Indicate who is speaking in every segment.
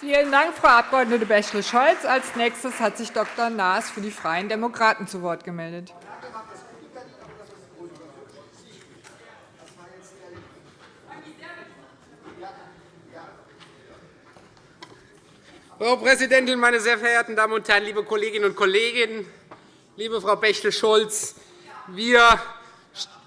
Speaker 1: Vielen Dank, Frau Abg. Bächle-Scholz. Als nächstes hat sich Dr. Naas für die Freien Demokraten zu Wort gemeldet.
Speaker 2: Frau Präsidentin, meine sehr verehrten Damen und Herren, liebe Kolleginnen und Kollegen! Liebe Frau Bächle-Scholz, wir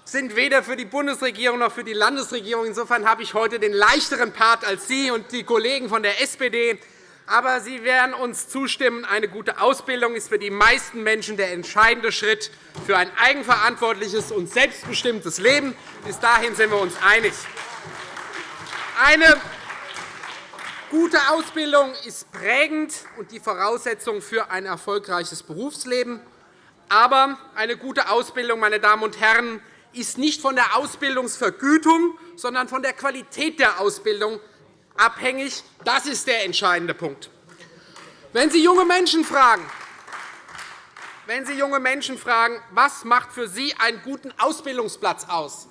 Speaker 2: sind weder für die Bundesregierung noch für die Landesregierung. Insofern habe ich heute den leichteren Part als Sie und die Kollegen von der SPD. Aber Sie werden uns zustimmen, eine gute Ausbildung ist für die meisten Menschen der entscheidende Schritt für ein eigenverantwortliches und selbstbestimmtes Leben. Bis dahin sind wir uns einig. Eine gute Ausbildung ist prägend und die Voraussetzung für ein erfolgreiches Berufsleben. Aber eine gute Ausbildung, meine Damen und Herren, ist nicht von der Ausbildungsvergütung, sondern von der Qualität der Ausbildung abhängig. Das ist der entscheidende Punkt. Wenn Sie junge Menschen fragen, wenn Sie junge Menschen fragen, was macht für Sie einen guten Ausbildungsplatz aus,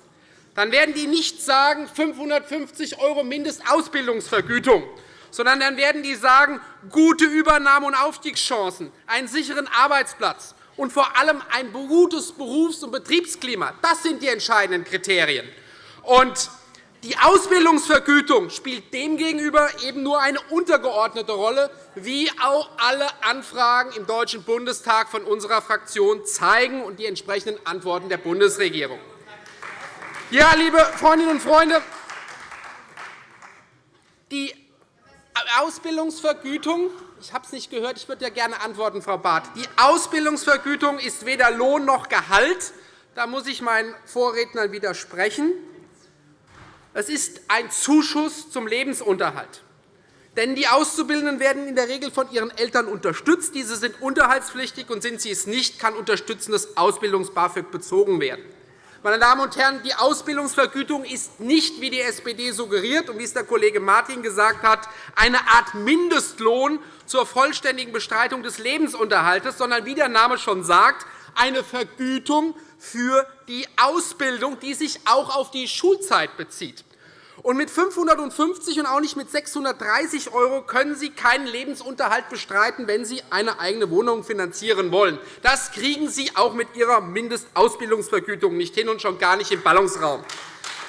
Speaker 2: dann werden die nicht sagen 550 € Mindestausbildungsvergütung, sondern dann werden die sagen gute Übernahme- und Aufstiegschancen, einen sicheren Arbeitsplatz, und vor allem ein gutes Berufs- und Betriebsklima. Das sind die entscheidenden Kriterien. Und die Ausbildungsvergütung spielt demgegenüber eben nur eine untergeordnete Rolle, wie auch alle Anfragen im Deutschen Bundestag von unserer Fraktion zeigen und die entsprechenden Antworten der Bundesregierung. Ja, liebe Freundinnen und Freunde, die Ausbildungsvergütung ich habe es nicht gehört. Ich würde ja gerne antworten, Frau Barth. Die Ausbildungsvergütung ist weder Lohn noch Gehalt. Da muss ich meinen Vorrednern widersprechen. Es ist ein Zuschuss zum Lebensunterhalt. Denn die Auszubildenden werden in der Regel von ihren Eltern unterstützt. Diese sind unterhaltspflichtig, und sind sie es nicht, kann unterstützendes Ausbildungs-BAföG bezogen werden. Meine Damen und Herren, die Ausbildungsvergütung ist nicht, wie die SPD suggeriert und wie es der Kollege Martin gesagt hat, eine Art Mindestlohn zur vollständigen Bestreitung des Lebensunterhalts, sondern, wie der Name schon sagt, eine Vergütung für die Ausbildung, die sich auch auf die Schulzeit bezieht. Und mit 550 und auch nicht mit 630 € können Sie keinen Lebensunterhalt bestreiten, wenn Sie eine eigene Wohnung finanzieren wollen. Das kriegen Sie auch mit Ihrer Mindestausbildungsvergütung nicht hin, und schon gar nicht im Ballungsraum.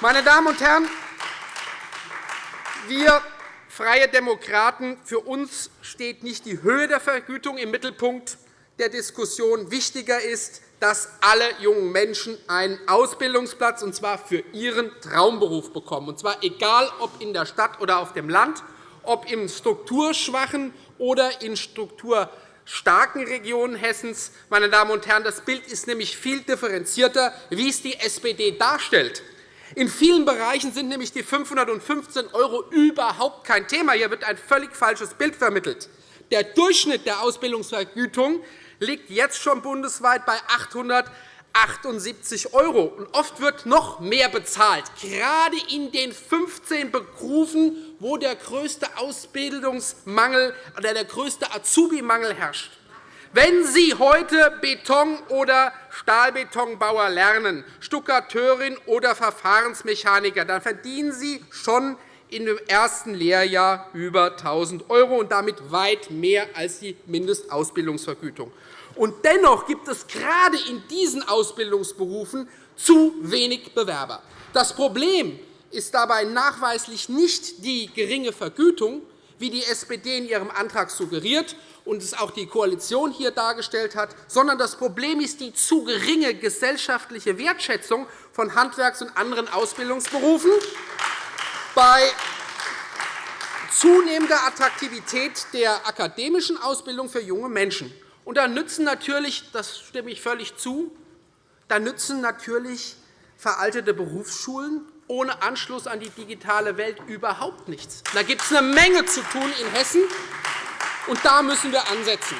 Speaker 2: Meine Damen und Herren, wir Freie Demokraten, für uns steht nicht die Höhe der Vergütung im Mittelpunkt der Diskussion. Wichtiger ist, dass alle jungen Menschen einen Ausbildungsplatz, und zwar für ihren Traumberuf, bekommen, und zwar egal, ob in der Stadt oder auf dem Land, ob in strukturschwachen oder in strukturstarken Regionen Hessens. Meine Damen und Herren, das Bild ist nämlich viel differenzierter, wie es die SPD darstellt. In vielen Bereichen sind nämlich die 515 € überhaupt kein Thema. Hier wird ein völlig falsches Bild vermittelt. Der Durchschnitt der Ausbildungsvergütung liegt jetzt schon bundesweit bei 878 €. Oft wird noch mehr bezahlt, gerade in den 15 Berufen, wo der größte Ausbildungsmangel oder der größte Azubi-Mangel herrscht. Wenn Sie heute Beton- oder Stahlbetonbauer lernen, Stuckateurin oder Verfahrensmechaniker, dann verdienen Sie schon in dem ersten Lehrjahr über 1.000 € und damit weit mehr als die Mindestausbildungsvergütung. Und dennoch gibt es gerade in diesen Ausbildungsberufen zu wenig Bewerber. Das Problem ist dabei nachweislich nicht die geringe Vergütung, wie die SPD in ihrem Antrag suggeriert und es auch die Koalition hier dargestellt hat, sondern das Problem ist die zu geringe gesellschaftliche Wertschätzung von Handwerks- und anderen Ausbildungsberufen bei zunehmender Attraktivität der akademischen Ausbildung für junge Menschen. Und da nützen natürlich, das stimme ich völlig zu, da nützen natürlich veraltete Berufsschulen ohne Anschluss an die digitale Welt überhaupt nichts. Da gibt es eine Menge zu tun in Hessen, und da müssen wir ansetzen.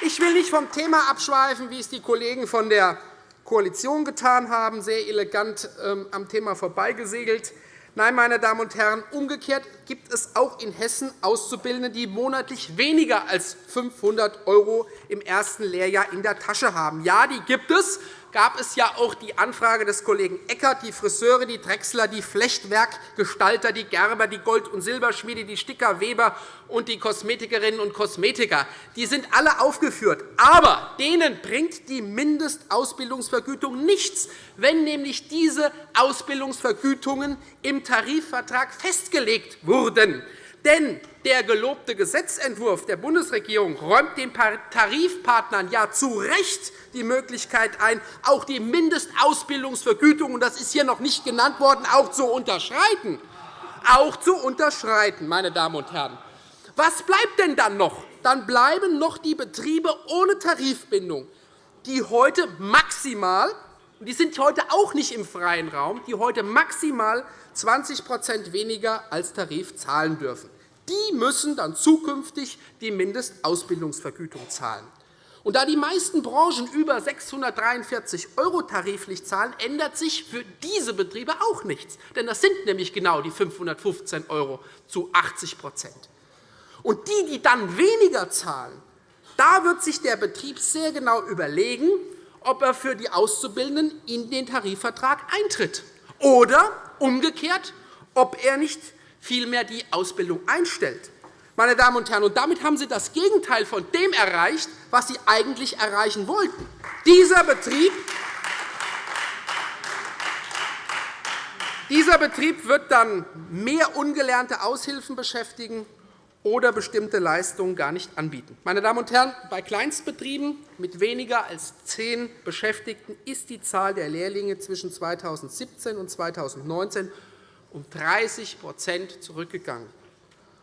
Speaker 2: Ich will nicht vom Thema abschweifen, wie es die Kollegen von der Koalition getan haben, sehr elegant ähm, am Thema vorbeigesegelt. Nein, meine Damen und Herren, umgekehrt gibt es auch in Hessen Auszubildende, die monatlich weniger als 500 € im ersten Lehrjahr in der Tasche haben. Ja, die gibt es, gab es ja auch die Anfrage des Kollegen Eckert, die Friseure, die Drechsler, die Flechtwerkgestalter, die Gerber, die Gold- und Silberschmiede, die Sticker, Weber und die Kosmetikerinnen und Kosmetiker. Die sind alle aufgeführt. Aber denen bringt die Mindestausbildungsvergütung nichts, wenn nämlich diese Ausbildungsvergütungen im Tarifvertrag festgelegt wurden. Denn der gelobte Gesetzentwurf der Bundesregierung räumt den Tarifpartnern ja zu Recht die Möglichkeit ein, auch die Mindestausbildungsvergütung, und das ist hier noch nicht genannt worden, auch zu unterschreiten. Auch zu unterschreiten, meine Damen und Herren. Was bleibt denn dann noch? Dann bleiben noch die Betriebe ohne Tarifbindung, die heute maximal die sind heute auch nicht im freien Raum, die heute maximal 20% weniger als Tarif zahlen dürfen. Die müssen dann zukünftig die Mindestausbildungsvergütung zahlen. Und da die meisten Branchen über 643 € tariflich zahlen, ändert sich für diese Betriebe auch nichts. Denn das sind nämlich genau die 515 € zu 80 Und die, die dann weniger zahlen, da wird sich der Betrieb sehr genau überlegen, ob er für die Auszubildenden in den Tarifvertrag eintritt oder umgekehrt, ob er nicht vielmehr die Ausbildung einstellt. Meine Damen und Herren, und damit haben Sie das Gegenteil von dem erreicht, was Sie eigentlich erreichen wollten. Dieser Betrieb Dieser Betrieb wird dann mehr ungelernte Aushilfen beschäftigen oder bestimmte Leistungen gar nicht anbieten. Meine Damen und Herren, bei Kleinstbetrieben mit weniger als zehn Beschäftigten ist die Zahl der Lehrlinge zwischen 2017 und 2019 um 30% zurückgegangen.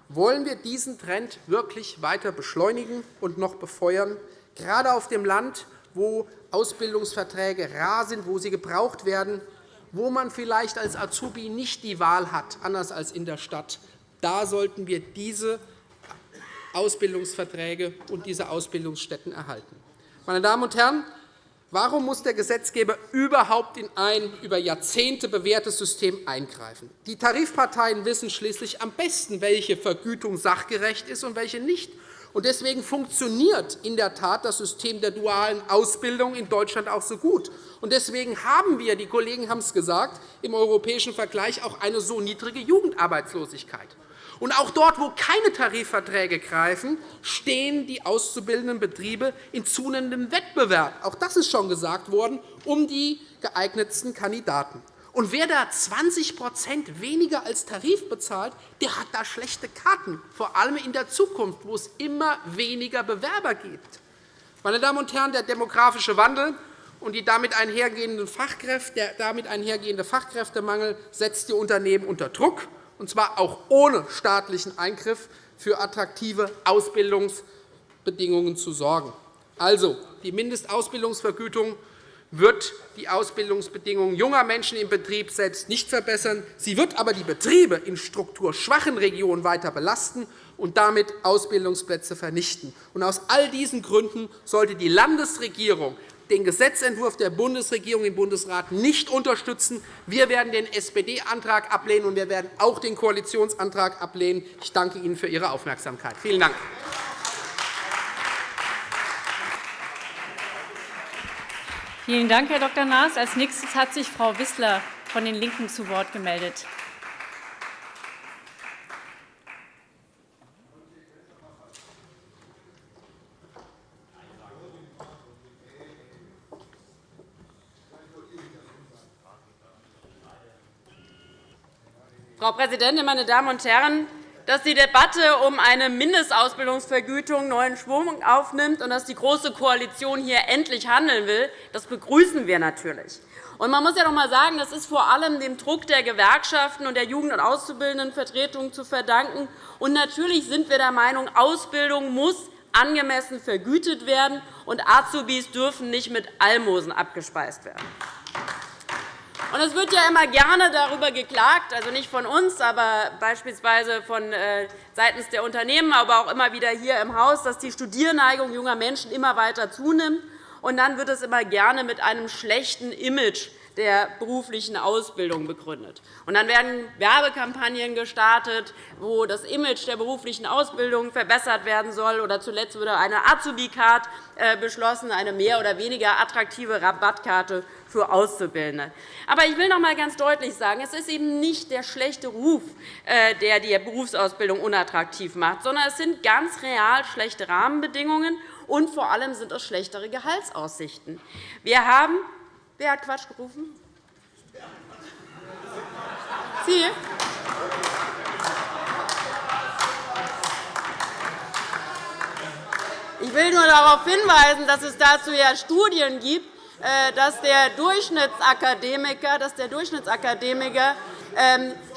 Speaker 2: Wollen wir diesen Trend wirklich weiter beschleunigen und noch befeuern, gerade auf dem Land, wo Ausbildungsverträge rar sind, wo sie gebraucht werden, wo man vielleicht als Azubi nicht die Wahl hat, anders als in der Stadt. Da sollten wir diese Ausbildungsverträge und diese Ausbildungsstätten erhalten. Meine Damen und Herren, Warum muss der Gesetzgeber überhaupt in ein über Jahrzehnte bewährtes System eingreifen? Die Tarifparteien wissen schließlich am besten, welche Vergütung sachgerecht ist und welche nicht. Deswegen funktioniert in der Tat das System der dualen Ausbildung in Deutschland auch so gut. Deswegen haben wir, die Kollegen haben es gesagt, im europäischen Vergleich auch eine so niedrige Jugendarbeitslosigkeit. Und auch dort, wo keine Tarifverträge greifen, stehen die auszubildenden Betriebe in zunehmendem Wettbewerb, auch das ist schon gesagt worden, um die geeignetsten Kandidaten. Und wer da 20% weniger als Tarif bezahlt, der hat da schlechte Karten, vor allem in der Zukunft, wo es immer weniger Bewerber gibt. Meine Damen und Herren, der demografische Wandel und die damit einhergehende Fachkräfte, der damit einhergehende Fachkräftemangel setzt die Unternehmen unter Druck und zwar auch ohne staatlichen Eingriff, für attraktive Ausbildungsbedingungen zu sorgen. Also, die Mindestausbildungsvergütung wird die Ausbildungsbedingungen junger Menschen im Betrieb selbst nicht verbessern. Sie wird aber die Betriebe in strukturschwachen Regionen weiter belasten und damit Ausbildungsplätze vernichten. Aus all diesen Gründen sollte die Landesregierung den Gesetzentwurf der Bundesregierung im Bundesrat nicht unterstützen. Wir werden den SPD-Antrag ablehnen, und wir werden auch den Koalitionsantrag ablehnen. Ich danke Ihnen für Ihre Aufmerksamkeit. Vielen Dank.
Speaker 3: Vielen Dank, Herr Dr. Naas. Als nächstes hat sich Frau Wissler von den LINKEN zu Wort gemeldet.
Speaker 4: Frau Präsidentin, meine Damen und Herren! Dass die Debatte um eine Mindestausbildungsvergütung neuen Schwung aufnimmt und dass die Große Koalition hier endlich handeln will, das begrüßen wir natürlich. man muss ja noch einmal sagen, das ist vor allem dem Druck der Gewerkschaften und der Jugend- und Auszubildendenvertretungen zu verdanken. Und natürlich sind wir der Meinung, Ausbildung muss angemessen vergütet werden, und Azubis dürfen nicht mit Almosen abgespeist werden. Und es wird ja immer gerne darüber geklagt, also nicht von uns, aber beispielsweise von äh, seitens der Unternehmen, aber auch immer wieder hier im Haus, dass die Studierneigung junger Menschen immer weiter zunimmt. Und dann wird es immer gerne mit einem schlechten Image der beruflichen Ausbildung begründet. Und dann werden Werbekampagnen gestartet, wo das Image der beruflichen Ausbildung verbessert werden soll. Oder zuletzt wurde eine Azubi-Card äh, beschlossen, eine mehr oder weniger attraktive Rabattkarte für Auszubildende. Aber ich will noch einmal ganz deutlich sagen, es ist eben nicht der schlechte Ruf, äh, der die Berufsausbildung unattraktiv macht, sondern es sind ganz real schlechte Rahmenbedingungen und vor allem sind es schlechtere Gehaltsaussichten. Wir haben Wer hat Quatsch gerufen? Sie? Ich will nur darauf hinweisen, dass es dazu ja Studien gibt, äh, dass der Durchschnittsakademiker, dass der Durchschnittsakademiker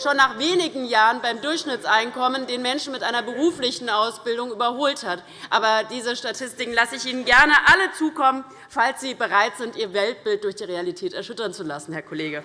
Speaker 4: schon nach wenigen Jahren beim Durchschnittseinkommen den Menschen mit einer beruflichen Ausbildung überholt hat. Aber diese Statistiken lasse ich Ihnen gerne alle zukommen, falls Sie bereit sind, Ihr Weltbild durch die Realität erschüttern zu lassen, Herr Kollege.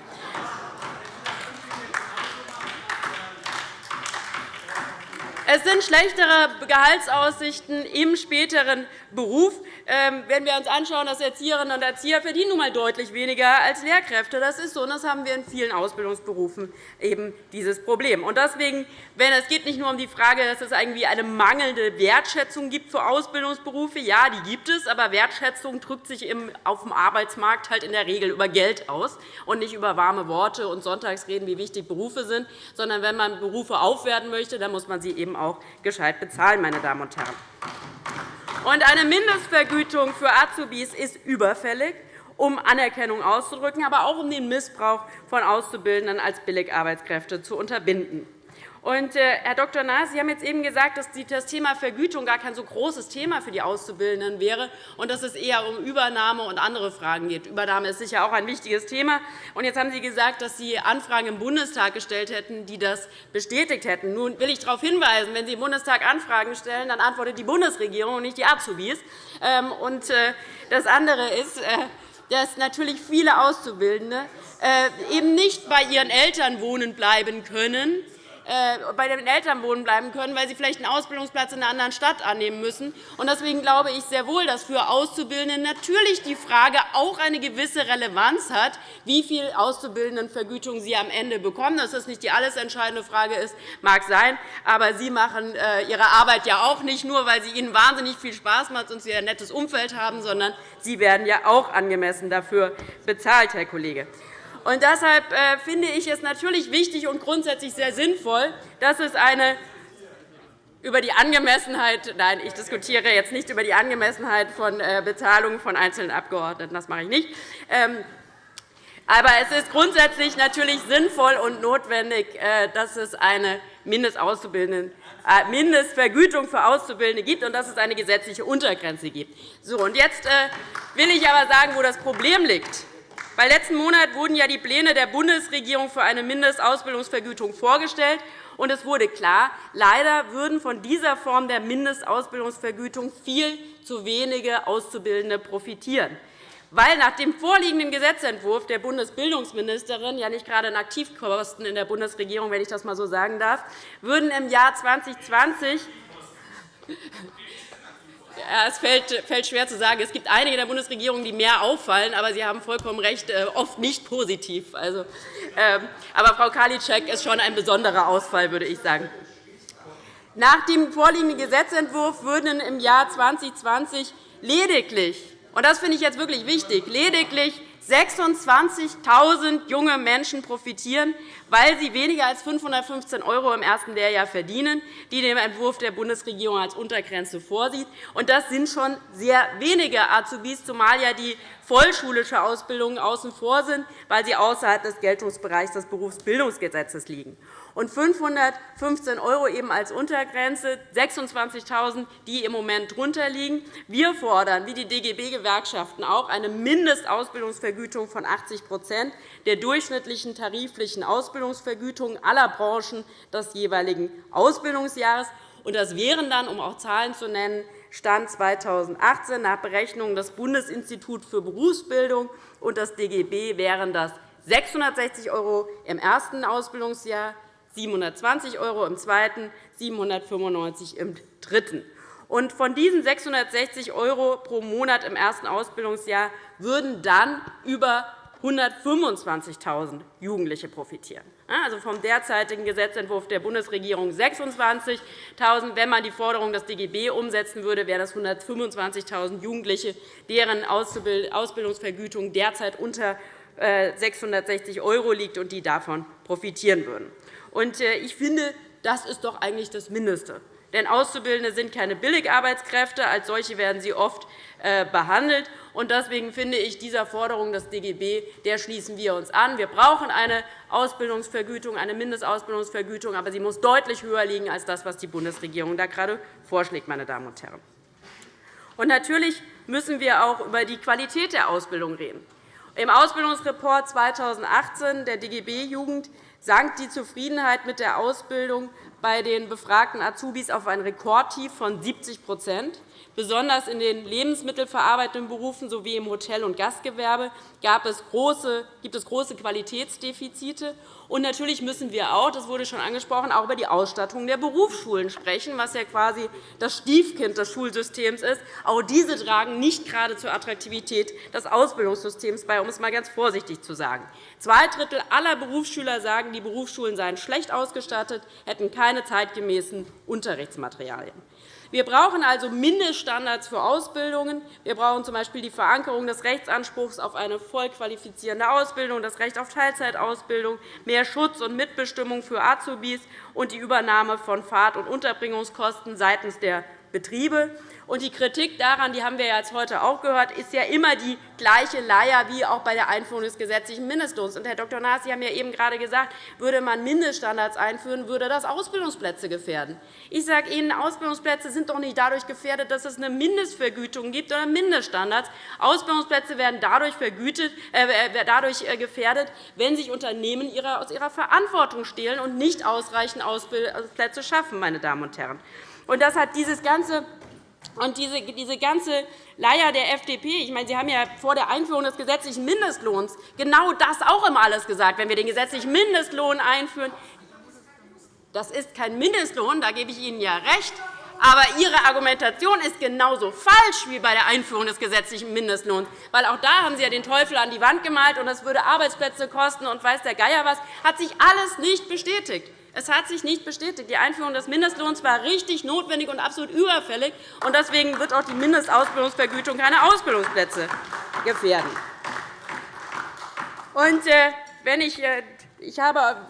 Speaker 4: Es sind schlechtere Gehaltsaussichten im späteren Beruf. Ähm, wenn wir uns anschauen, dass Erzieherinnen und Erzieher verdienen nun einmal deutlich weniger als Lehrkräfte. Das ist so, und das haben wir in vielen Ausbildungsberufen eben dieses Problem. Und deswegen, wenn es geht nicht nur um die Frage, dass es irgendwie eine mangelnde Wertschätzung gibt für Ausbildungsberufe. Ja, die gibt es, aber Wertschätzung drückt sich auf dem Arbeitsmarkt halt in der Regel über Geld aus und nicht über warme Worte und Sonntagsreden, wie wichtig Berufe sind, sondern wenn man Berufe aufwerten möchte, dann muss man sie eben auch gescheit bezahlen, meine Damen und Herren. Und eine Mindestvergütung für Azubis ist überfällig, um Anerkennung auszudrücken, aber auch um den Missbrauch von Auszubildenden als Billigarbeitskräfte zu unterbinden. Und, äh, Herr Dr. Naas, Sie haben jetzt eben gesagt, dass das Thema Vergütung gar kein so großes Thema für die Auszubildenden wäre und dass es eher um Übernahme und andere Fragen geht. Übernahme ist sicher auch ein wichtiges Thema. Und jetzt haben Sie gesagt, dass Sie Anfragen im Bundestag gestellt hätten, die das bestätigt hätten. Nun will ich darauf hinweisen, wenn Sie im Bundestag Anfragen stellen, dann antwortet die Bundesregierung und nicht die Azubis. Ähm, und äh, das andere ist, äh, dass natürlich viele Auszubildende eben nicht bei ihren Eltern wohnen bleiben können, bei den Eltern wohnen bleiben können, weil sie vielleicht einen Ausbildungsplatz in einer anderen Stadt annehmen müssen. Deswegen glaube ich sehr wohl, dass für Auszubildende natürlich die Frage auch eine gewisse Relevanz hat, wie viel Auszubildendenvergütung sie am Ende bekommen. Dass das nicht die alles entscheidende Frage ist, mag sein. Aber Sie machen äh, Ihre Arbeit ja auch nicht nur, weil sie Ihnen wahnsinnig viel Spaß macht und Sie ein nettes Umfeld haben, sondern Sie werden ja auch angemessen dafür bezahlt, Herr Kollege. Und deshalb äh, finde ich es natürlich wichtig und grundsätzlich sehr sinnvoll, dass es eine über die Angemessenheit nein, ich diskutiere jetzt nicht über die Angemessenheit von äh, Bezahlungen von einzelnen Abgeordneten, das mache ich nicht. Ähm, aber es ist grundsätzlich natürlich sinnvoll und notwendig, äh, dass es eine Mindestvergütung für Auszubildende gibt und dass es eine gesetzliche Untergrenze gibt. So, und jetzt will ich aber sagen, wo das Problem liegt. Weil letzten Monat wurden ja die Pläne der Bundesregierung für eine Mindestausbildungsvergütung vorgestellt. Und es wurde klar, leider würden von dieser Form der Mindestausbildungsvergütung viel zu wenige Auszubildende profitieren. Weil nach dem vorliegenden Gesetzentwurf der Bundesbildungsministerin, ja nicht gerade Aktivkosten in der Bundesregierung, wenn ich das einmal so sagen darf, würden im Jahr 2020 es fällt schwer zu sagen. Es gibt einige der Bundesregierung, die mehr auffallen, aber Sie haben vollkommen recht, äh, oft nicht positiv. Also, ähm, aber Frau Karliczek ist schon ein besonderer Ausfall, würde ich sagen. Nach dem vorliegenden Gesetzentwurf würden im Jahr 2020 lediglich, und das finde ich jetzt wirklich wichtig, lediglich 26.000 junge Menschen profitieren, weil sie weniger als 515 € im ersten Lehrjahr verdienen, die dem Entwurf der Bundesregierung als Untergrenze vorsieht. Das sind schon sehr wenige Azubis, zumal ja die vollschulische Ausbildungen außen vor sind, weil sie außerhalb des Geltungsbereichs des Berufsbildungsgesetzes liegen und 515 € eben als Untergrenze, 26.000 die im Moment drunter liegen. Wir fordern, wie die DGB-Gewerkschaften auch, eine Mindestausbildungsvergütung von 80% der durchschnittlichen tariflichen Ausbildungsvergütung aller Branchen des jeweiligen Ausbildungsjahres. Das wären dann, um auch Zahlen zu nennen, Stand 2018 nach Berechnungen des Bundesinstituts für Berufsbildung und des DGB wären das 660 € im ersten Ausbildungsjahr, 720 € im zweiten, 795 € im dritten. Und von diesen 660 € pro Monat im ersten Ausbildungsjahr würden dann über 125.000 Jugendliche profitieren. Also vom derzeitigen Gesetzentwurf der Bundesregierung 26.000. Wenn man die Forderung des DGB umsetzen würde, wären das 125.000 Jugendliche, deren Ausbildungsvergütung derzeit unter 660 äh, € liegt und die davon profitieren würden. Äh, ich finde, das ist doch eigentlich das Mindeste. Denn Auszubildende sind keine Billigarbeitskräfte. Als solche werden sie oft äh, behandelt. Deswegen finde ich, dieser Forderung des DGB der schließen wir uns an. Wir brauchen eine Ausbildungsvergütung, eine Mindestausbildungsvergütung, aber sie muss deutlich höher liegen als das, was die Bundesregierung da gerade vorschlägt. Meine Damen und Herren. Und natürlich müssen wir auch über die Qualität der Ausbildung reden. Im Ausbildungsreport 2018 der DGB Jugend sank die Zufriedenheit mit der Ausbildung bei den befragten Azubis auf ein Rekordtief von 70% Besonders in den lebensmittelverarbeitenden Berufen sowie im Hotel- und Gastgewerbe gibt es große Qualitätsdefizite. Und natürlich müssen wir auch, das wurde schon angesprochen, auch über die Ausstattung der Berufsschulen sprechen, was ja quasi das Stiefkind des Schulsystems ist. Auch diese tragen nicht gerade zur Attraktivität des Ausbildungssystems bei, um es einmal ganz vorsichtig zu sagen. Zwei Drittel aller Berufsschüler sagen, die Berufsschulen seien schlecht ausgestattet, hätten keine zeitgemäßen Unterrichtsmaterialien. Wir brauchen also Mindeststandards für Ausbildungen. Wir brauchen z.B. die Verankerung des Rechtsanspruchs auf eine vollqualifizierende Ausbildung, das Recht auf Teilzeitausbildung, mehr Schutz und Mitbestimmung für Azubis und die Übernahme von Fahrt- und Unterbringungskosten seitens der Betriebe. Und die Kritik daran, die haben wir jetzt heute auch gehört, ist ja immer die gleiche Leier wie auch bei der Einführung des gesetzlichen Mindestlohns. Und, Herr Dr. Naas, Sie haben ja eben gerade gesagt, würde man Mindeststandards einführen, würde das Ausbildungsplätze gefährden. Ich sage Ihnen, Ausbildungsplätze sind doch nicht dadurch gefährdet, dass es eine Mindestvergütung gibt oder Mindeststandards. Ausbildungsplätze werden dadurch, vergütet, äh, dadurch äh, gefährdet, wenn sich Unternehmen aus ihrer Verantwortung stehlen und nicht ausreichend Ausbildungsplätze schaffen. Meine Damen und Herren. Und das hat dieses ganze und diese, diese ganze Leier der FDP, ich meine, Sie haben ja vor der Einführung des gesetzlichen Mindestlohns genau das auch immer alles gesagt. Wenn wir den gesetzlichen Mindestlohn einführen, das ist kein Mindestlohn, da gebe ich Ihnen ja recht. Aber Ihre Argumentation ist genauso falsch wie bei der Einführung des gesetzlichen Mindestlohns. Weil auch da haben Sie ja den Teufel an die Wand gemalt, und das würde Arbeitsplätze kosten und weiß der Geier was. hat sich alles nicht bestätigt. Es hat sich nicht bestätigt. Die Einführung des Mindestlohns war richtig notwendig und absolut überfällig. und Deswegen wird auch die Mindestausbildungsvergütung keine Ausbildungsplätze gefährden. Und, äh, wenn ich äh, ich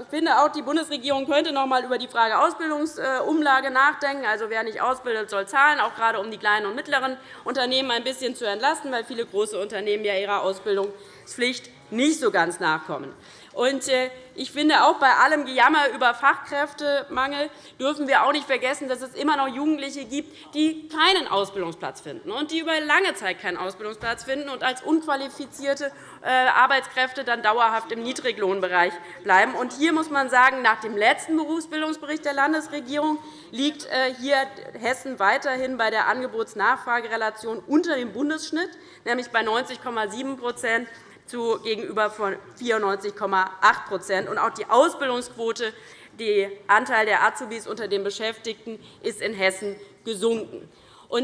Speaker 4: finde auch, die Bundesregierung könnte noch einmal über die Frage Ausbildungsumlage nachdenken. Also, wer nicht ausbildet, soll zahlen, auch gerade um die kleinen und mittleren Unternehmen ein bisschen zu entlasten, weil viele große Unternehmen ja ihrer Ausbildungspflicht nicht so ganz nachkommen. Und äh, ich finde, auch bei allem Gejammer über Fachkräftemangel dürfen wir auch nicht vergessen, dass es immer noch Jugendliche gibt, die keinen Ausbildungsplatz finden und die über lange Zeit keinen Ausbildungsplatz finden und als unqualifizierte äh, Arbeitskräfte dann dauerhaft im Niedriglohnbereich bleiben. Und hier muss man sagen, nach dem letzten Berufsbildungsbericht der Landesregierung liegt äh, hier Hessen weiterhin bei der Angebots-Nachfragerelation unter dem Bundesschnitt, nämlich bei 90,7 gegenüber von 94,8 Und Auch die Ausbildungsquote, der Anteil der Azubis unter den Beschäftigten, ist in Hessen gesunken.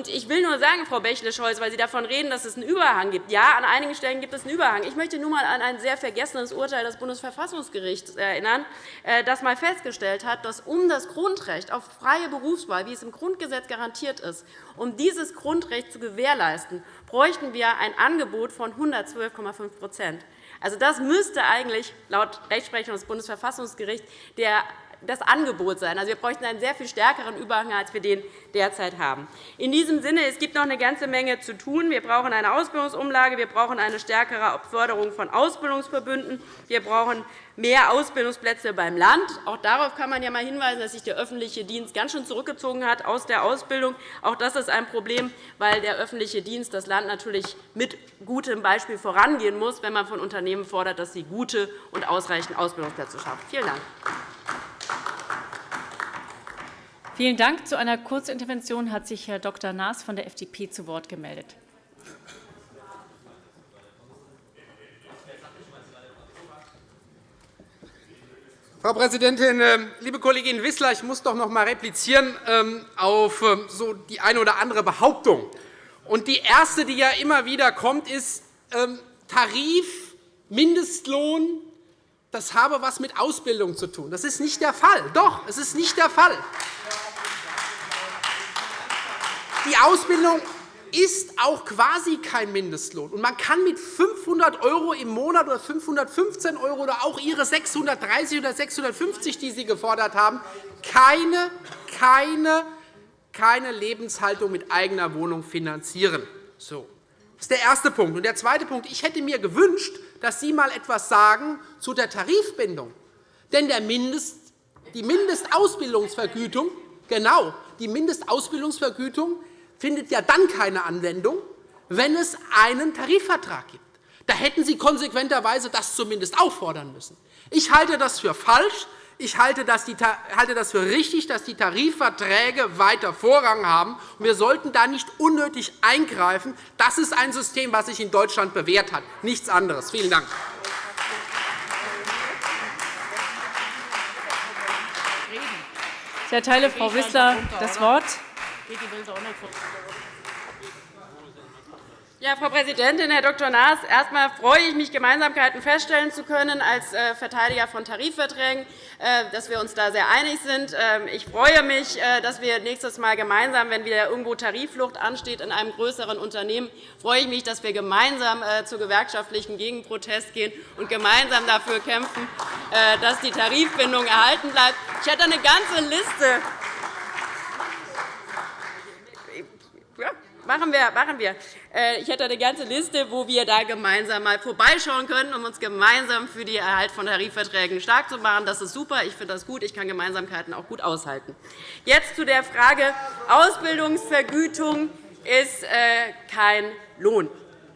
Speaker 4: Ich will nur sagen, Frau Bächle-Scholz, weil Sie davon reden, dass es einen Überhang gibt. Ja, an einigen Stellen gibt es einen Überhang. Ich möchte nur einmal an ein sehr vergessenes Urteil des Bundesverfassungsgerichts erinnern, äh, das einmal festgestellt hat, dass um das Grundrecht auf freie Berufswahl, wie es im Grundgesetz garantiert ist, um dieses Grundrecht zu gewährleisten, bräuchten wir ein Angebot von 112,5% also, Das müsste eigentlich laut Rechtsprechung des Bundesverfassungsgerichts der das Angebot sein. Also, wir bräuchten einen sehr viel stärkeren Überhang, als wir den derzeit haben. In diesem Sinne, es gibt noch eine ganze Menge zu tun. Wir brauchen eine Ausbildungsumlage, wir brauchen eine stärkere Förderung von Ausbildungsverbünden, wir brauchen mehr Ausbildungsplätze beim Land. Auch darauf kann man ja einmal hinweisen, dass sich der öffentliche Dienst ganz schön zurückgezogen hat aus der Ausbildung. Auch das ist ein Problem, weil der öffentliche Dienst das Land natürlich mit gutem Beispiel vorangehen muss, wenn man von Unternehmen fordert, dass sie gute und ausreichend Ausbildungsplätze schaffen. Vielen Dank.
Speaker 3: Vielen Dank. Zu einer Kurzintervention hat sich Herr Dr. Naas von der FDP zu Wort gemeldet.
Speaker 2: Frau Präsidentin, ähm, liebe Kollegin Wissler! Ich muss doch noch einmal replizieren ähm, auf ähm, so die eine oder andere Behauptung. Und die erste, die ja immer wieder kommt, ist, Tarif Mindestlohn, das habe etwas mit Ausbildung zu tun. Das ist nicht der Fall. Doch, es ist nicht der Fall. Die Ausbildung ist auch quasi kein Mindestlohn. Und man kann mit 500 € im Monat oder 515 € oder auch Ihre 630 oder 650, die Sie gefordert haben, keine, keine, keine Lebenshaltung mit eigener Wohnung finanzieren. So. Das ist der erste Punkt. Und der zweite Punkt. Ich hätte mir gewünscht, dass Sie einmal etwas sagen zu der Tarifbindung. Denn der Mindest, die Mindestausbildungsvergütung, genau, die Mindestausbildungsvergütung findet ja dann keine Anwendung, wenn es einen Tarifvertrag gibt. Da hätten Sie konsequenterweise das zumindest auch fordern müssen. Ich halte das für falsch. Ich halte das für richtig, dass die Tarifverträge weiter Vorrang haben. Wir sollten da nicht unnötig eingreifen. Das ist ein System, das sich in Deutschland bewährt hat, nichts anderes. Vielen Dank.
Speaker 3: Ich erteile Frau Wissler das Wort.
Speaker 4: Ja, Frau Präsidentin, Herr Dr. Naas! Erst einmal freue ich mich, Gemeinsamkeiten feststellen zu können als äh, Verteidiger von Tarifverträgen, äh, dass wir uns da sehr einig sind. Ähm, ich freue mich, äh, dass wir nächstes Mal gemeinsam, wenn wieder irgendwo Tarifflucht ansteht in einem größeren Unternehmen, freue ich mich, dass wir gemeinsam zu gewerkschaftlichen Gegenprotest gehen und gemeinsam dafür kämpfen, dass die Tarifbindung erhalten bleibt. Ich hätte eine ganze Liste ja, machen wir, machen wir. Äh, ich hätte eine ganze Liste, wo wir da gemeinsam mal vorbeischauen können, um uns gemeinsam für den Erhalt von Tarifverträgen stark zu machen. Das ist super. Ich finde das gut. Ich kann Gemeinsamkeiten auch gut aushalten. Jetzt zu der Frage, Ausbildungsvergütung ist äh, kein Lohn.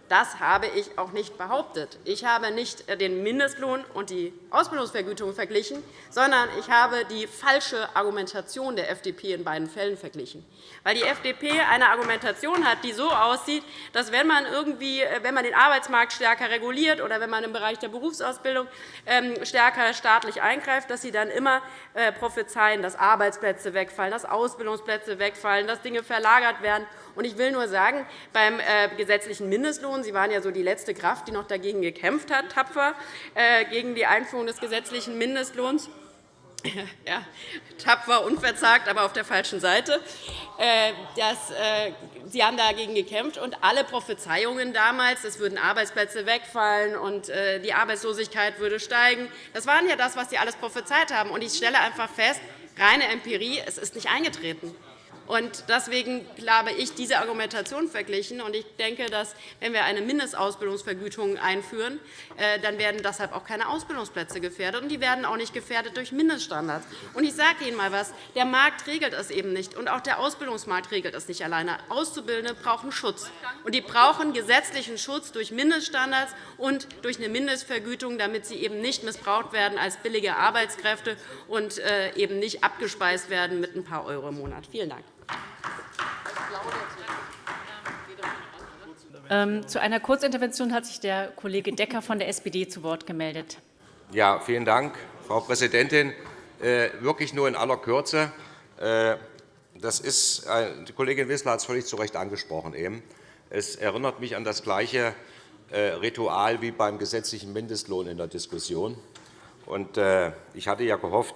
Speaker 4: Das habe ich auch nicht behauptet. Ich habe nicht den Mindestlohn und die Ausbildungsvergütung verglichen, sondern ich habe die falsche Argumentation der FDP in beiden Fällen verglichen. Weil die FDP eine Argumentation hat, die so aussieht, dass wenn man, irgendwie, wenn man den Arbeitsmarkt stärker reguliert oder wenn man im Bereich der Berufsausbildung ähm, stärker staatlich eingreift, dass sie dann immer äh, prophezeien, dass Arbeitsplätze wegfallen, dass Ausbildungsplätze wegfallen, dass Dinge verlagert werden. Ich will nur sagen, beim äh, gesetzlichen Mindestlohn, Sie waren ja so die letzte Kraft, die noch dagegen gekämpft hat, tapfer, äh, gegen die Einführung des gesetzlichen Mindestlohns, ja, tapfer, unverzagt, aber auf der falschen Seite. Das, Sie haben dagegen gekämpft, und alle Prophezeiungen damals, es würden Arbeitsplätze wegfallen und die Arbeitslosigkeit würde steigen, das waren ja das, was Sie alles prophezeit haben. Ich stelle einfach fest, reine Empirie, es ist nicht eingetreten. Und deswegen habe ich diese Argumentation verglichen. Und ich denke, dass, wenn wir eine Mindestausbildungsvergütung einführen, äh, dann werden deshalb auch keine Ausbildungsplätze gefährdet. Und die werden auch nicht gefährdet durch Mindeststandards. Und ich sage Ihnen einmal etwas. Der Markt regelt es eben nicht. Und auch der Ausbildungsmarkt regelt es nicht alleine. Auszubildende brauchen Schutz. Und die brauchen gesetzlichen Schutz durch Mindeststandards und durch eine Mindestvergütung, damit sie eben nicht missbraucht werden als billige Arbeitskräfte und äh, eben nicht abgespeist werden mit ein paar Euro im Monat. Vielen Dank.
Speaker 3: Ähm, zu einer Kurzintervention hat sich der Kollege Decker von der SPD zu Wort gemeldet.
Speaker 5: Ja, vielen Dank, Frau Präsidentin. Äh, wirklich nur in aller Kürze. Äh, das ist, die Kollegin Wissler hat es völlig zu Recht angesprochen. Eben. Es erinnert mich an das gleiche äh, Ritual wie beim gesetzlichen Mindestlohn in der Diskussion. Ich hatte ja gehofft,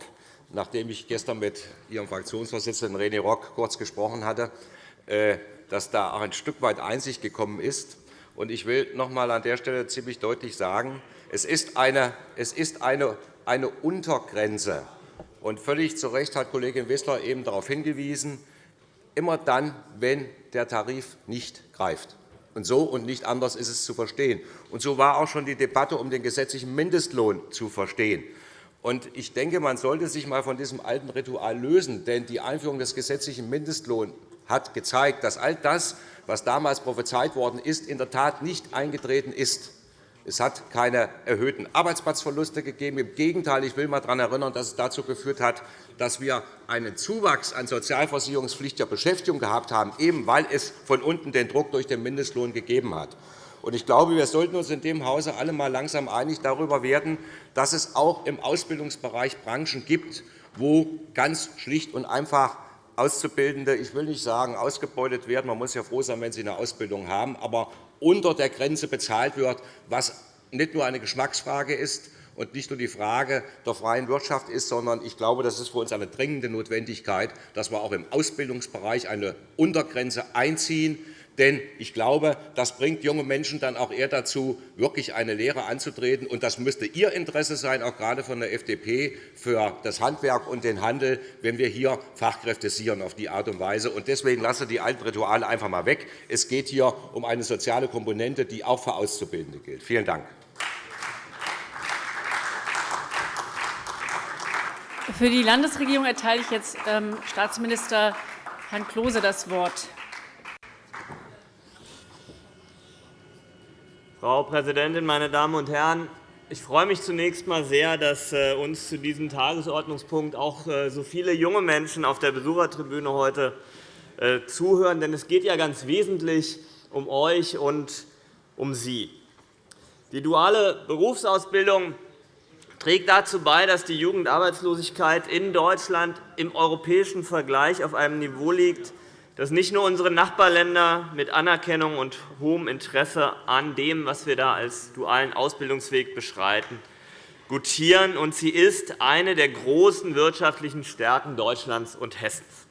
Speaker 5: nachdem ich gestern mit Ihrem Fraktionsvorsitzenden René Rock kurz gesprochen hatte, äh, dass da auch ein Stück weit Einsicht gekommen ist. Ich will noch einmal an der Stelle ziemlich deutlich sagen, es ist eine, es ist eine, eine Untergrenze. Und völlig zu Recht hat Kollegin Wissler eben darauf hingewiesen, immer dann, wenn der Tarif nicht greift. Und so und nicht anders ist es zu verstehen. Und so war auch schon die Debatte um den gesetzlichen Mindestlohn zu verstehen. Ich denke, man sollte sich einmal von diesem alten Ritual lösen. Denn die Einführung des gesetzlichen Mindestlohns hat gezeigt, dass all das, was damals prophezeit worden ist, in der Tat nicht eingetreten ist. Es hat keine erhöhten Arbeitsplatzverluste gegeben. Im Gegenteil, ich will einmal daran erinnern, dass es dazu geführt hat, dass wir einen Zuwachs an sozialversicherungspflichtiger Beschäftigung gehabt haben, eben weil es von unten den Druck durch den Mindestlohn gegeben hat. Ich glaube, wir sollten uns in dem Hause alle einmal langsam einig darüber werden, dass es auch im Ausbildungsbereich Branchen gibt, wo ganz schlicht und einfach Auszubildende, ich will nicht sagen, ausgebeutet werden. Man muss ja froh sein, wenn sie eine Ausbildung haben, aber unter der Grenze bezahlt wird, was nicht nur eine Geschmacksfrage ist und nicht nur die Frage der freien Wirtschaft ist, sondern ich glaube, das ist für uns eine dringende Notwendigkeit, dass wir auch im Ausbildungsbereich eine Untergrenze einziehen, denn ich glaube, das bringt junge Menschen dann auch eher dazu, wirklich eine Lehre anzutreten. Und das müsste Ihr Interesse sein, auch gerade von der FDP, für das Handwerk und den Handel, wenn wir hier Fachkräfte sichern auf die Art und Weise. Und deswegen lasse die alten Rituale einfach einmal weg. Es geht hier um eine soziale Komponente, die auch für Auszubildende gilt. Vielen Dank.
Speaker 3: Für die Landesregierung erteile ich jetzt ähm, Staatsminister Herrn Klose das Wort.
Speaker 6: Frau Präsidentin, meine Damen und Herren! Ich freue mich zunächst einmal sehr, dass äh, uns zu diesem Tagesordnungspunkt auch äh, so viele junge Menschen auf der Besuchertribüne heute äh, zuhören. Denn es geht ja ganz wesentlich um euch und um Sie. Die duale Berufsausbildung trägt dazu bei, dass die Jugendarbeitslosigkeit in Deutschland im europäischen Vergleich auf einem Niveau liegt, dass nicht nur unsere Nachbarländer mit Anerkennung und hohem Interesse an dem, was wir da als dualen Ausbildungsweg beschreiten, gutieren, und sie ist eine der großen wirtschaftlichen Stärken Deutschlands und Hessens.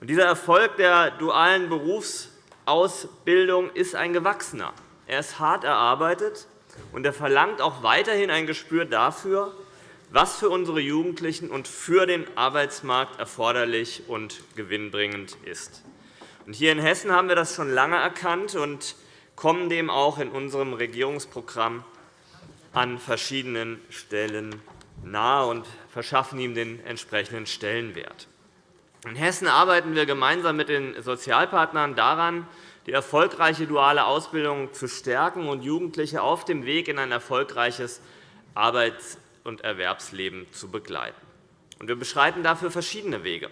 Speaker 6: dieser Erfolg der dualen Berufsausbildung ist ein gewachsener. Er ist hart erarbeitet, und er verlangt auch weiterhin ein Gespür dafür, was für unsere Jugendlichen und für den Arbeitsmarkt erforderlich und gewinnbringend ist. Hier in Hessen haben wir das schon lange erkannt und kommen dem auch in unserem Regierungsprogramm an verschiedenen Stellen nahe und verschaffen ihm den entsprechenden Stellenwert. In Hessen arbeiten wir gemeinsam mit den Sozialpartnern daran, die erfolgreiche duale Ausbildung zu stärken und Jugendliche auf dem Weg in ein erfolgreiches Arbeits- und Erwerbsleben zu begleiten. Wir beschreiten dafür verschiedene Wege.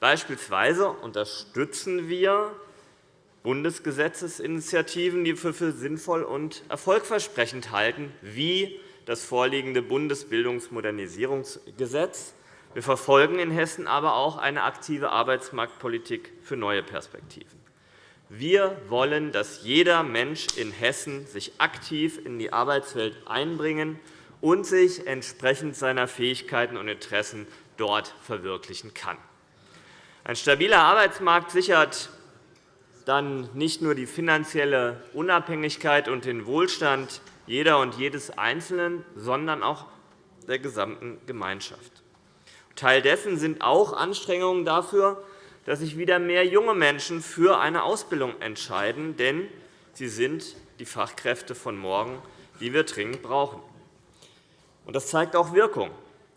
Speaker 6: Beispielsweise unterstützen wir Bundesgesetzesinitiativen, die wir für sinnvoll und erfolgversprechend halten, wie das vorliegende Bundesbildungsmodernisierungsgesetz. Wir verfolgen in Hessen aber auch eine aktive Arbeitsmarktpolitik für neue Perspektiven. Wir wollen, dass jeder Mensch in Hessen sich aktiv in die Arbeitswelt einbringen und sich entsprechend seiner Fähigkeiten und Interessen dort verwirklichen kann. Ein stabiler Arbeitsmarkt sichert dann nicht nur die finanzielle Unabhängigkeit und den Wohlstand jeder und jedes Einzelnen, sondern auch der gesamten Gemeinschaft. Teil dessen sind auch Anstrengungen dafür, dass sich wieder mehr junge Menschen für eine Ausbildung entscheiden, denn sie sind die Fachkräfte von morgen, die wir dringend brauchen. Das zeigt auch Wirkung.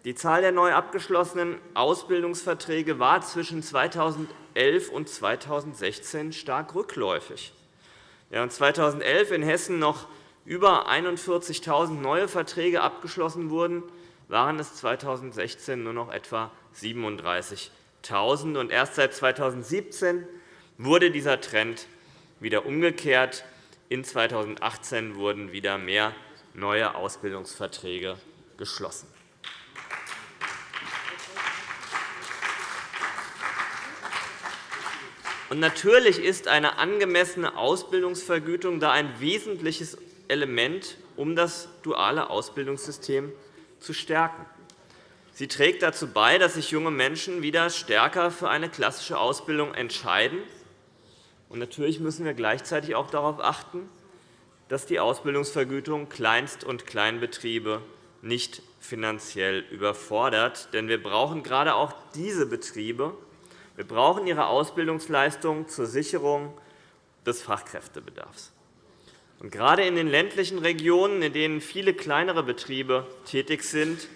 Speaker 6: Die Zahl der neu abgeschlossenen Ausbildungsverträge war zwischen 2011 und 2016 stark rückläufig. Während 2011 in Hessen noch über 41.000 neue Verträge abgeschlossen wurden, waren es 2016 nur noch etwa 37.000. Erst seit 2017 wurde dieser Trend wieder umgekehrt. In 2018 wurden wieder mehr neue Ausbildungsverträge geschlossen. Und natürlich ist eine angemessene Ausbildungsvergütung da ein wesentliches Element, um das duale Ausbildungssystem zu stärken. Sie trägt dazu bei, dass sich junge Menschen wieder stärker für eine klassische Ausbildung entscheiden. Und natürlich müssen wir gleichzeitig auch darauf achten, dass die Ausbildungsvergütung Kleinst- und Kleinbetriebe nicht finanziell überfordert. Denn wir brauchen gerade auch diese Betriebe. Wir brauchen ihre Ausbildungsleistung zur Sicherung des Fachkräftebedarfs. Und gerade in den ländlichen Regionen, in denen viele kleinere Betriebe tätig sind,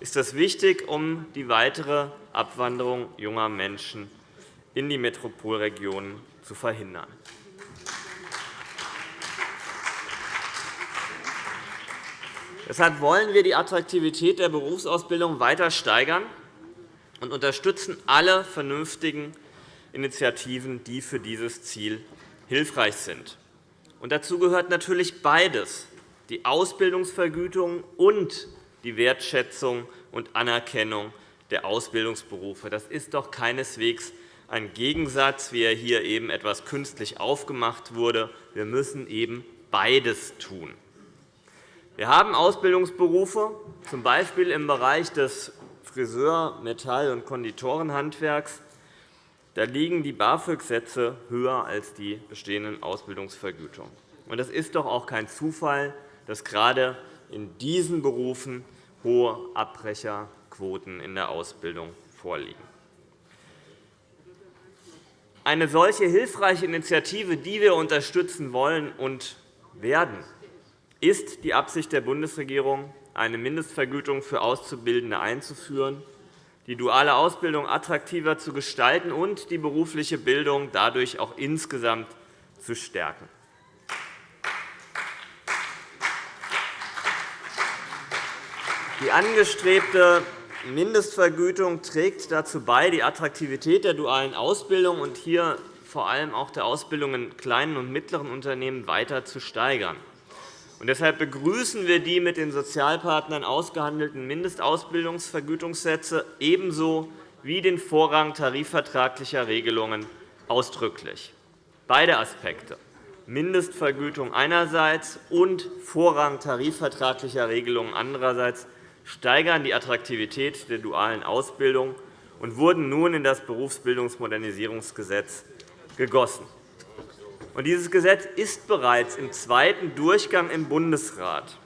Speaker 6: ist das wichtig, um die weitere Abwanderung junger Menschen in die Metropolregionen zu verhindern. Deshalb wollen wir die Attraktivität der Berufsausbildung weiter steigern und unterstützen alle vernünftigen Initiativen, die für dieses Ziel hilfreich sind. dazu gehört natürlich beides, die Ausbildungsvergütung und die Wertschätzung und Anerkennung der Ausbildungsberufe. Das ist doch keineswegs ein Gegensatz, wie er hier eben etwas künstlich aufgemacht wurde. Wir müssen eben beides tun. Wir haben Ausbildungsberufe, z. B. im Bereich des Friseur-, Metall- und Konditorenhandwerks. Da liegen die BAföG-Sätze höher als die bestehenden Ausbildungsvergütungen. Es ist doch auch kein Zufall, dass gerade in diesen Berufen hohe Abbrecherquoten in der Ausbildung vorliegen. Eine solche hilfreiche Initiative, die wir unterstützen wollen und werden, ist die Absicht der Bundesregierung, eine Mindestvergütung für Auszubildende einzuführen, die duale Ausbildung attraktiver zu gestalten und die berufliche Bildung dadurch auch insgesamt zu stärken. Die angestrebte Mindestvergütung trägt dazu bei, die Attraktivität der dualen Ausbildung und hier vor allem auch der Ausbildung in kleinen und mittleren Unternehmen weiter zu steigern. Deshalb begrüßen wir die mit den Sozialpartnern ausgehandelten Mindestausbildungsvergütungssätze ebenso wie den Vorrang tarifvertraglicher Regelungen ausdrücklich. Beide Aspekte, Mindestvergütung einerseits und Vorrang tarifvertraglicher Regelungen andererseits, steigern die Attraktivität der dualen Ausbildung und wurden nun in das Berufsbildungsmodernisierungsgesetz gegossen. Dieses Gesetz ist bereits im zweiten Durchgang im Bundesrat.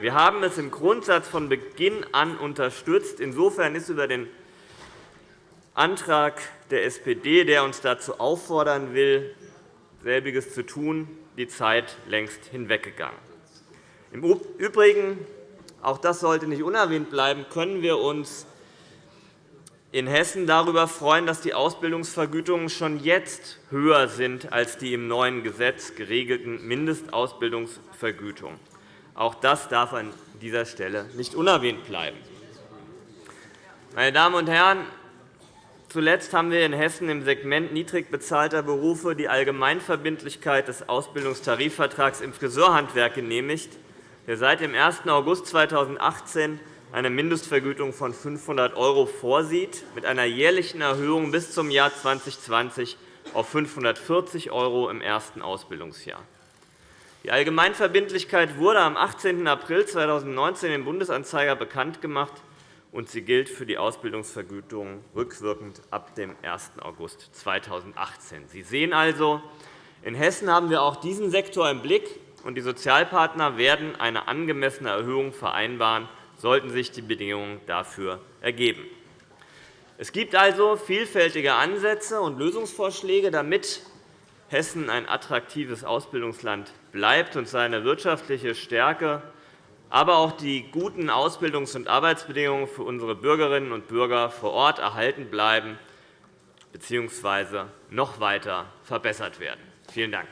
Speaker 6: Wir haben es im Grundsatz von Beginn an unterstützt. Insofern ist über den Antrag der SPD, der uns dazu auffordern will, selbiges zu tun, die Zeit längst hinweggegangen. Im Übrigen, auch das sollte nicht unerwähnt bleiben, können wir uns in Hessen darüber freuen, dass die Ausbildungsvergütungen schon jetzt höher sind als die im neuen Gesetz geregelten Mindestausbildungsvergütungen. Auch das darf an dieser Stelle nicht unerwähnt bleiben. Meine Damen und Herren, zuletzt haben wir in Hessen im Segment niedrig bezahlter Berufe die Allgemeinverbindlichkeit des Ausbildungstarifvertrags im Friseurhandwerk genehmigt, der seit dem 1. August 2018 eine Mindestvergütung von 500 € vorsieht, mit einer jährlichen Erhöhung bis zum Jahr 2020 auf 540 € im ersten Ausbildungsjahr. Die Allgemeinverbindlichkeit wurde am 18. April 2019 im Bundesanzeiger bekannt gemacht, und sie gilt für die Ausbildungsvergütung rückwirkend ab dem 1. August 2018. Sie sehen also, in Hessen haben wir auch diesen Sektor im Blick, und die Sozialpartner werden eine angemessene Erhöhung vereinbaren, sollten sich die Bedingungen dafür ergeben. Es gibt also vielfältige Ansätze und Lösungsvorschläge, damit Hessen ein attraktives Ausbildungsland bleibt und seine wirtschaftliche Stärke, aber auch die guten Ausbildungs- und Arbeitsbedingungen für unsere Bürgerinnen und Bürger vor Ort erhalten bleiben bzw. noch weiter verbessert werden. Vielen Dank.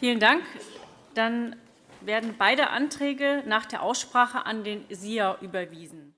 Speaker 3: Vielen Dank. Dann werden beide Anträge nach der Aussprache an den SIA überwiesen.